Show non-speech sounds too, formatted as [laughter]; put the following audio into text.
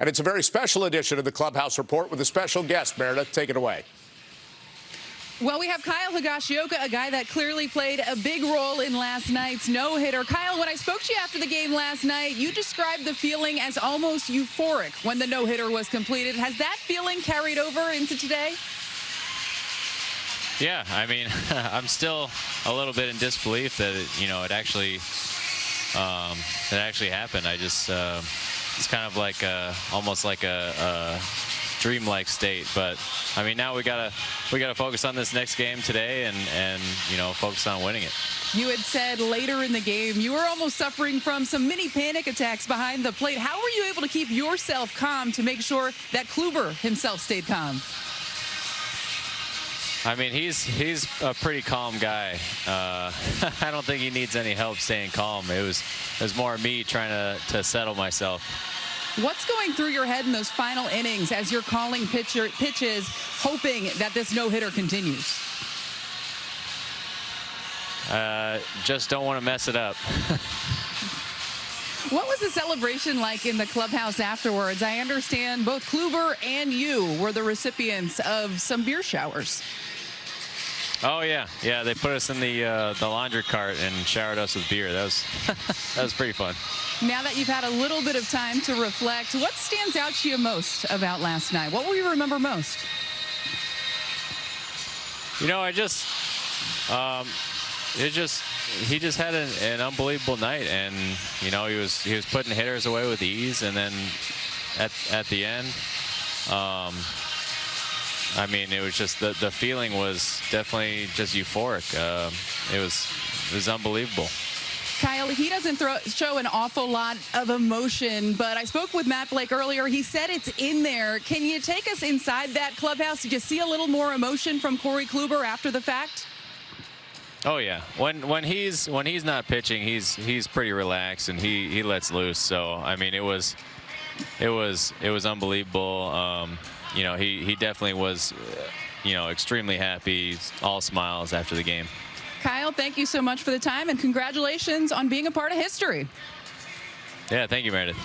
And it's a very special edition of the Clubhouse Report with a special guest. Meredith, take it away. Well, we have Kyle Higashioka, a guy that clearly played a big role in last night's no-hitter. Kyle, when I spoke to you after the game last night, you described the feeling as almost euphoric when the no-hitter was completed. Has that feeling carried over into today? Yeah, I mean, [laughs] I'm still a little bit in disbelief that it, you know it actually um, it actually happened. I just uh, it's kind of like a, almost like a, a dreamlike state. But I mean, now we gotta we gotta focus on this next game today and and you know focus on winning it. You had said later in the game you were almost suffering from some mini panic attacks behind the plate. How were you able to keep yourself calm to make sure that Kluber himself stayed calm? I mean, he's he's a pretty calm guy. Uh, [laughs] I don't think he needs any help staying calm. It was it was more me trying to to settle myself. What's going through your head in those final innings as you're calling pitcher, pitches, hoping that this no-hitter continues? Uh, just don't want to mess it up. [laughs] What was the celebration like in the clubhouse afterwards? I understand both Kluber and you were the recipients of some beer showers. Oh yeah, yeah. They put us in the uh, the laundry cart and showered us with beer. That was [laughs] that was pretty fun. Now that you've had a little bit of time to reflect, what stands out to you most about last night? What will you remember most? You know, I just um, it just he just had an, an, unbelievable night, and you know he was he was putting hitters away with ease, and then at at the end. Um, I mean, it was just the the feeling was definitely just euphoric. Uh, it was it was unbelievable. Kyle, he doesn't throw, show an awful lot of emotion, but I spoke with Matt Blake earlier. He said it's in there. Can you take us inside that clubhouse? Did you see a little more emotion from Corey Kluber after the fact? Oh yeah, when when he's when he's not pitching, he's he's pretty relaxed and he he lets loose. So I mean, it was it was it was unbelievable. Um, you know, he, he definitely was, you know, extremely happy, all smiles after the game. Kyle, thank you so much for the time and congratulations on being a part of history. Yeah, thank you, Meredith.